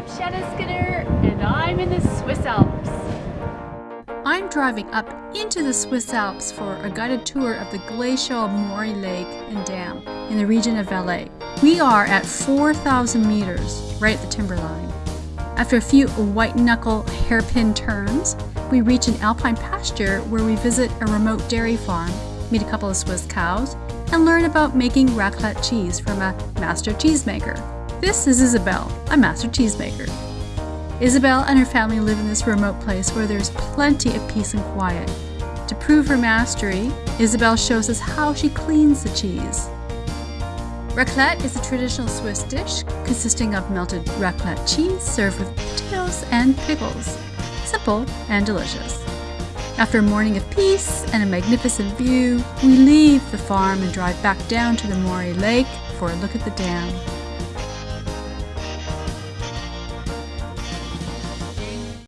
I'm Shanna Skinner, and I'm in the Swiss Alps. I'm driving up into the Swiss Alps for a guided tour of the glacial Moiry Lake and Dam in the region of Valais. We are at 4,000 meters, right at the timberline. After a few white knuckle hairpin turns, we reach an alpine pasture where we visit a remote dairy farm, meet a couple of Swiss cows, and learn about making raclette cheese from a master cheesemaker. This is Isabelle, a master cheesemaker. Isabelle and her family live in this remote place where there's plenty of peace and quiet. To prove her mastery, Isabelle shows us how she cleans the cheese. Raclette is a traditional Swiss dish consisting of melted raclette cheese served with potatoes and pickles. Simple and delicious. After a morning of peace and a magnificent view, we leave the farm and drive back down to the Moiry Lake for a look at the dam.